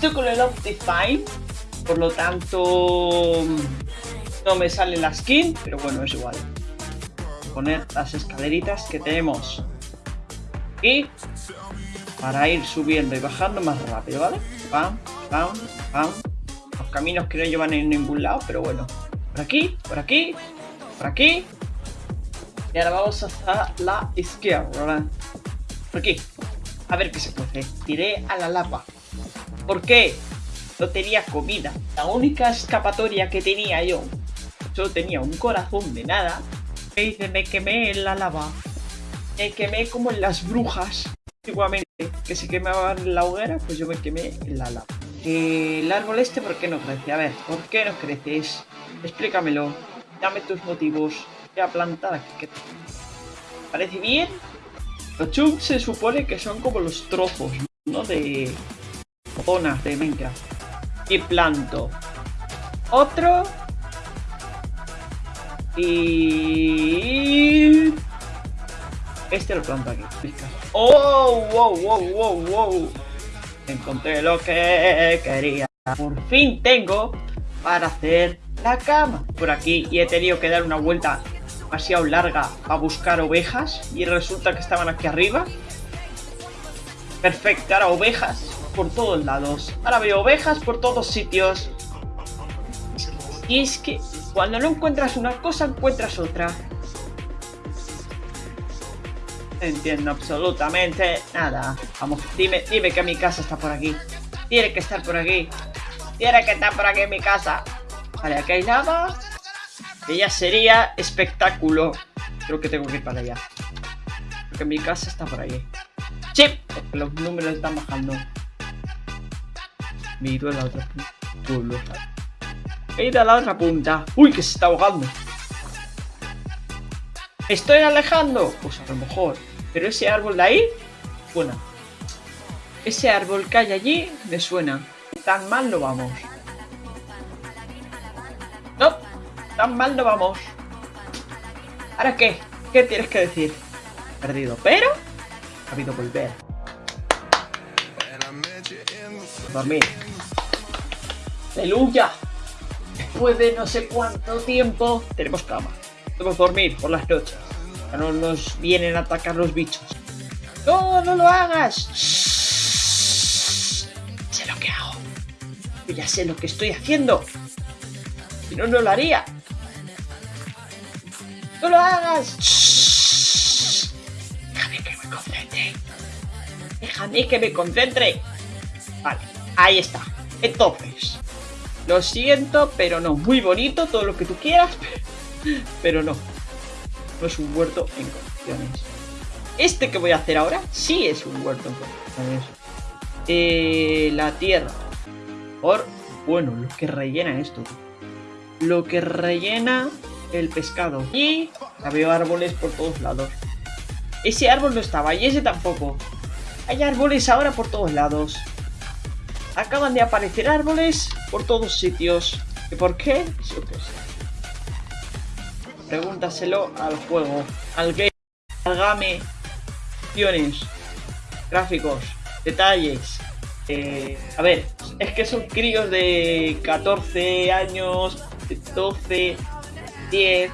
Estoy con el Optifine, por lo tanto no me sale la skin, pero bueno, es igual. Poner las escaleritas que tenemos y para ir subiendo y bajando más rápido, ¿vale? Pam, pam, pam. Los caminos que no llevan en ningún lado, pero bueno. Por aquí, por aquí, por aquí. Y ahora vamos hasta la izquierda, Por aquí. A ver qué se puede. Tiré a la lava. ¿Por qué? No tenía comida. La única escapatoria que tenía yo. Solo tenía un corazón de nada. Me dice, me quemé en la lava. Me quemé como en las brujas. Antiguamente, que se quemaban en la hoguera, pues yo me quemé en la lava. El árbol este, ¿por qué no crece? A ver, ¿por qué no creces? Explícamelo. Dame tus motivos. Voy a plantar aquí. ¿Parece bien? Los chunks se supone que son como los trozos, ¿no? De zonas de Minecraft. Y planto. Otro. Y... Este lo planto aquí. ¡Oh! ¡Wow! ¡Wow! ¡Wow! ¡Wow! Encontré lo que quería. Por fin tengo para hacer la cama por aquí y he tenido que dar una vuelta demasiado larga a buscar ovejas y resulta que estaban aquí arriba. Perfecto, ahora ovejas por todos lados. Ahora veo ovejas por todos sitios. Y es que cuando no encuentras una cosa, encuentras otra. Entiendo absolutamente nada. Vamos, dime, dime que mi casa está por aquí. Tiene que estar por aquí. Tiene que estar por aquí mi casa. Vale, aquí hay lava. Que ya sería espectáculo. Creo que tengo que ir para allá. Porque mi casa está por ahí. Sí, porque los números están bajando. Miro a la otra punta. He ido a la otra punta. Uy, que se está ahogando. ¿Estoy alejando? Pues a lo mejor. Pero ese árbol de ahí, suena. Ese árbol que hay allí, me suena. Tan mal no vamos. No, tan mal no vamos. ¿Ahora qué? ¿Qué tienes que decir? Perdido, pero ha habido volver. Dormir. ¡Aleluya! Después de no sé cuánto tiempo, tenemos cama. Podemos dormir por las noches. Ya no nos vienen a atacar los bichos. ¡No, no lo hagas! Sé lo que hago. Yo ya sé lo que estoy haciendo. Si no, no lo haría. ¡No lo hagas! Déjame que me concentre. Déjame que me concentre. Vale, ahí está. Entonces, lo siento, pero no. Muy bonito, todo lo que tú quieras, pero no. No es un huerto en condiciones. Este que voy a hacer ahora, sí es un huerto en condiciones. Eh, la tierra. Por, bueno, lo que rellena esto lo que rellena el pescado. Y veo árboles por todos lados. Ese árbol no estaba y ese tampoco. Hay árboles ahora por todos lados. Acaban de aparecer árboles por todos sitios. ¿Y por qué? Yo qué sé. Pregúntaselo al juego, al game, al game, gráficos, detalles. Eh, a ver, es que son críos de 14 años, 12, 10,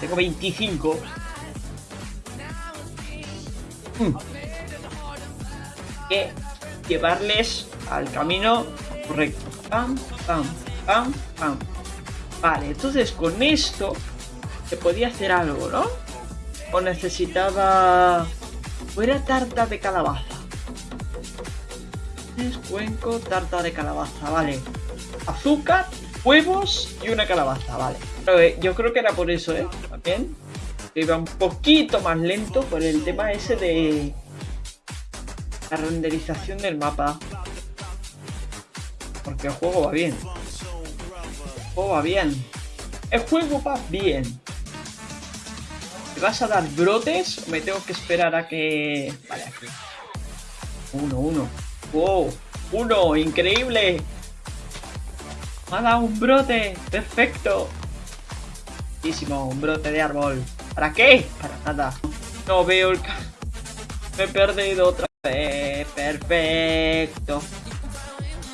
tengo 25. Hmm. Que llevarles al camino correcto. Pam, pam, pam, pam. Vale, entonces con esto se podía hacer algo, ¿no? O necesitaba... Fuera tarta de calabaza. Es cuenco, tarta de calabaza, vale. Azúcar huevos y una calabaza, vale. Eh, yo creo que era por eso, ¿eh? También. iba un poquito más lento por el tema ese de la renderización del mapa. Porque el juego va bien. El juego va bien. El juego va bien. ¿Me vas a dar brotes o me tengo que esperar a que... Vale, aquí. Uno, uno. ¡Wow! ¡Uno! ¡Increíble! ¡Me ha dado un brote! ¡Perfecto! Muchísimo, un brote de árbol. ¿Para qué? Para nada. No veo el... Me he perdido otra vez. Perfecto.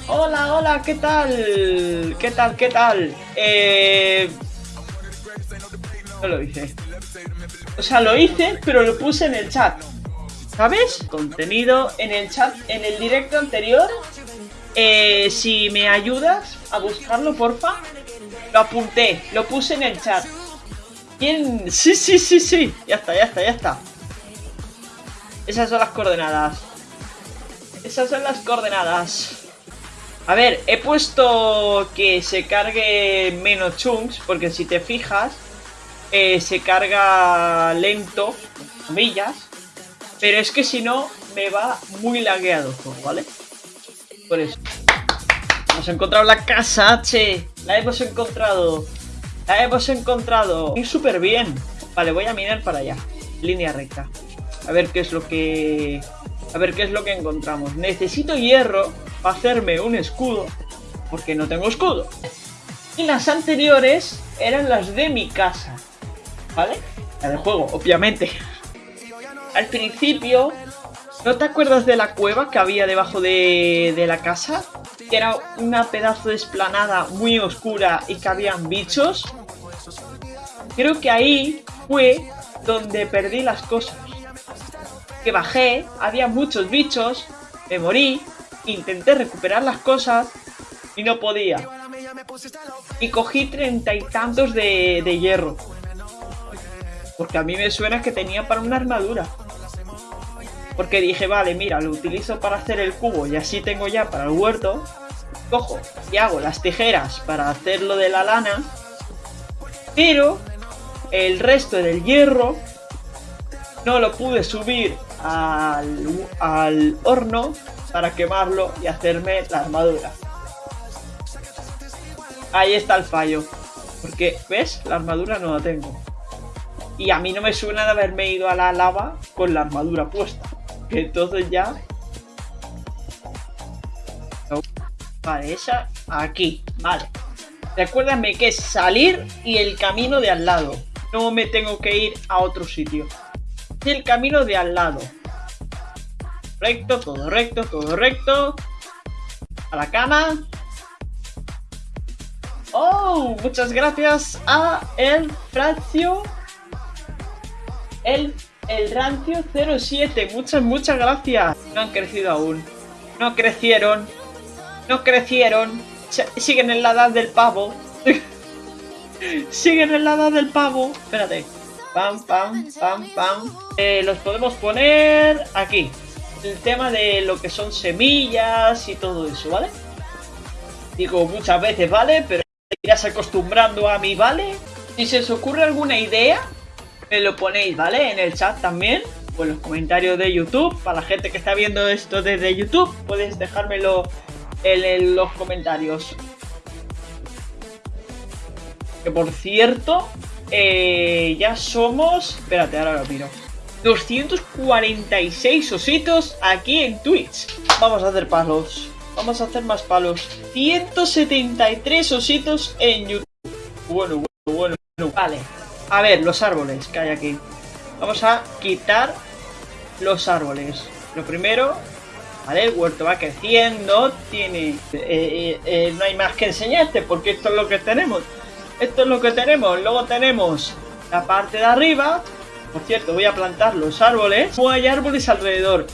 Hola, hola, ¿qué tal? ¿Qué tal, qué tal? Eh... No lo hice. O sea, lo hice, pero lo puse en el chat. ¿Sabes? Contenido en el chat, en el directo anterior. Eh, si me ayudas a buscarlo, porfa. Lo apunté, lo puse en el chat. ¿Quién? Sí, sí, sí, sí. Ya está, ya está, ya está. Esas son las coordenadas. Esas son las coordenadas. A ver, he puesto que se cargue menos chunks, porque si te fijas, eh, se carga lento, comillas, pero es que si no, me va muy lagueado todo, ¿vale? Por eso. Hemos encontrado la casa, che. La hemos encontrado. La hemos encontrado. Y súper bien. Vale, voy a mirar para allá. Línea recta. A ver qué es lo que... A ver qué es lo que encontramos. Necesito hierro para hacerme un escudo. Porque no tengo escudo. Y las anteriores eran las de mi casa. ¿Vale? La del juego, obviamente al principio, ¿no te acuerdas de la cueva que había debajo de, la casa? Que era una pedazo de esplanada muy oscura y que habían bichos. Creo que ahí fue donde perdí las cosas. Que bajé, había muchos bichos, me morí, intenté recuperar las cosas y no podía. Y cogí treinta y tantos de, de hierro. Porque a mí me suena que tenía para una armadura. Porque dije, vale, mira, lo utilizo para hacer el cubo y así tengo ya para el huerto. Cojo y hago las tijeras para hacer lo de la lana. Pero el resto del hierro no lo pude subir al, al horno para quemarlo y hacerme la armadura. Ahí está el fallo. Porque, ¿ves? La armadura no la tengo. Y a mí no me suena de haberme ido a la lava con la armadura puesta. Entonces ya... Vale, esa aquí. Vale. Recuérdame que es salir y el camino de al lado. No me tengo que ir a otro sitio. El camino de al lado. Recto, todo recto, todo recto. A la cama. Oh, muchas gracias a el Fracio. El el rancio 07. Muchas, muchas gracias. No han crecido aún. No crecieron. No crecieron. siguen en la edad del pavo. siguen en la edad del pavo. Espérate. Pam, pam, pam, pam. Eh, los podemos poner aquí. El tema de lo que son semillas y todo eso, ¿vale? Digo muchas veces, ¿vale? Pero irás acostumbrando a mí, ¿vale? Si se os ocurre alguna idea, me lo ponéis, ¿vale? En el chat también, o en los comentarios de YouTube. Para la gente que está viendo esto desde YouTube, puedes dejármelo en, los comentarios. Que por cierto, eh, ya somos... Espérate, ahora lo miro. 246 ositos aquí en Twitch. Vamos a hacer palos. Vamos a hacer más palos. 173 ositos en YouTube. Bueno, bueno, bueno. Vale. A ver, los árboles que hay aquí. Vamos a quitar los árboles. Lo primero, ¿vale? El huerto va creciendo, tiene... Eh, eh, eh, no hay más que enseñarte porque esto es lo que tenemos. Esto es lo que tenemos. Luego tenemos la parte de arriba. Por cierto, voy a plantar los árboles. No hay árboles alrededor.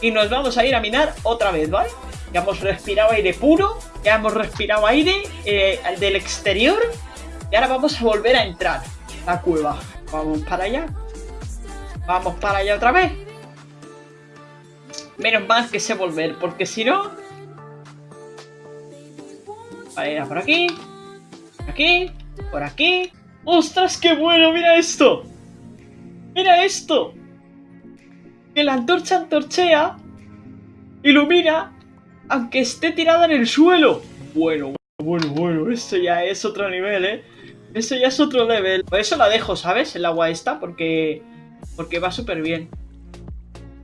Y nos vamos a ir a minar otra vez, ¿vale? Ya hemos respirado aire puro. Ya hemos respirado aire del exterior. Y ahora vamos a volver a entrar la cueva. Vamos para allá. Vamos para allá otra vez. Menos mal que sé volver, porque si no... Vale, por aquí. Aquí. Por aquí. ¡Ostras, qué bueno! ¡Mira esto! ¡Mira esto! Que la antorcha antorchea ilumina aunque esté tirada en el suelo. Bueno, bueno, bueno, esto ya es otro nivel, ¿eh? Eso ya es otro level. Por eso la dejo, ¿sabes? El agua esta, porque, porque va súper bien.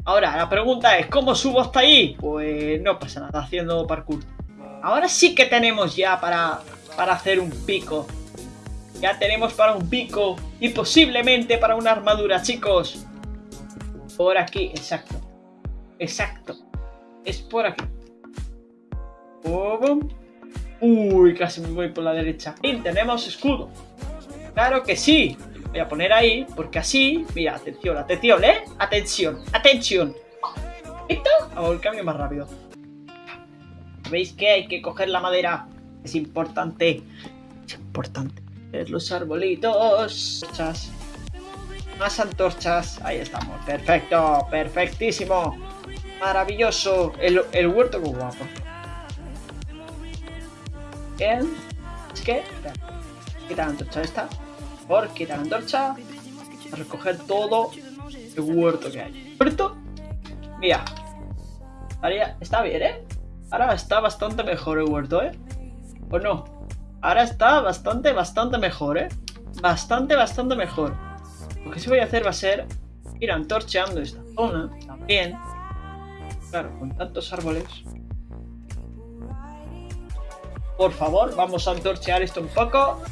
Ahora, la pregunta es, ¿cómo subo hasta ahí? Pues no pasa nada, haciendo parkour. Ahora sí que tenemos ya para, para hacer un pico. Ya tenemos para un pico y posiblemente para una armadura, chicos. Por aquí, exacto. Exacto. Es por aquí. Uy, casi me voy por la derecha. Y tenemos escudo. Claro que sí. Voy a poner ahí, porque así... Mira, atención, atención, ¿eh? Atención, atención. ¿Listo? Hago el cambio más rápido. ¿Veis que hay que coger la madera? Es importante. Es importante. Los arbolitos. Antorchas. Más antorchas. Ahí estamos. Perfecto. Perfectísimo. Maravilloso. El, el huerto muy guapo. Bien. Es que... Quita la antorcha esta. Por quitar la antorcha. A recoger todo el huerto que hay. ¿Huerto? Mira. Está bien, ¿eh? Ahora está bastante mejor el huerto, ¿eh? ¿O no? Ahora está bastante, bastante mejor, ¿eh? Bastante, bastante mejor. Lo que sí voy a hacer va a ser ir antorcheando esta zona también. Claro, con tantos árboles. Por favor, vamos a antorchear esto un poco.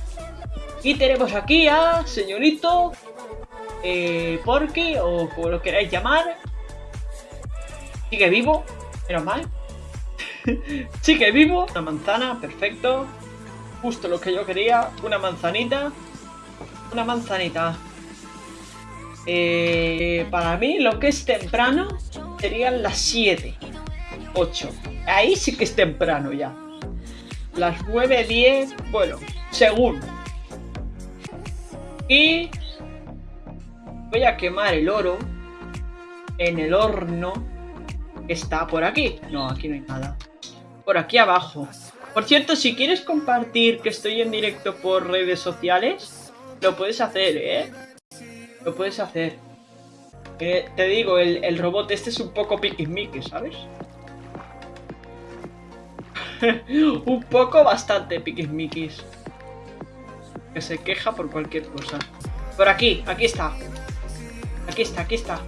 Y tenemos aquí a señorito eh, Porky, o como lo queráis llamar. Sigue vivo, menos mal. Sigue vivo. Una manzana, perfecto. Justo lo que yo quería. Una manzanita. Una manzanita. Eh, para mí lo que es temprano serían las 7. 8. Ahí sí que es temprano ya. Las 9, 10, bueno, según. Y voy a quemar el oro en el horno que está por aquí. No, aquí no hay nada por aquí abajo. Por cierto, si quieres compartir que estoy en directo por redes sociales, lo puedes hacer, ¿eh? Lo puedes hacer. Te digo, el, robot este es un poco piquismique, ¿sabes? un poco bastante piquismiquis. Que se queja por cualquier cosa. Por aquí, aquí está. Aquí está, aquí está.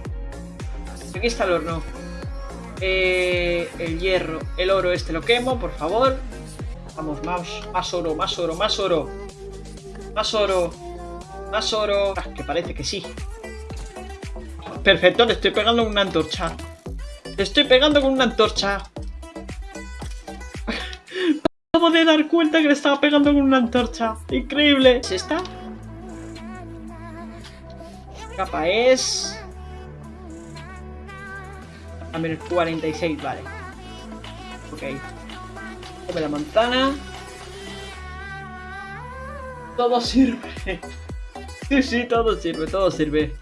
Aquí está el horno. Eh, el hierro, el oro este lo quemo, por favor. Vamos, más, más oro, más oro, más oro. Más oro. Más oro. Ah, que parece que sí. Perfecto, le estoy pegando con una antorcha. Le estoy pegando con una antorcha. Acabo de dar cuenta que le estaba pegando con una antorcha. Increíble. ¿Es esta? Capa es... A menos 46, vale. Ok. Come la manzana. Todo sirve. Sí, sí, todo sirve, todo sirve.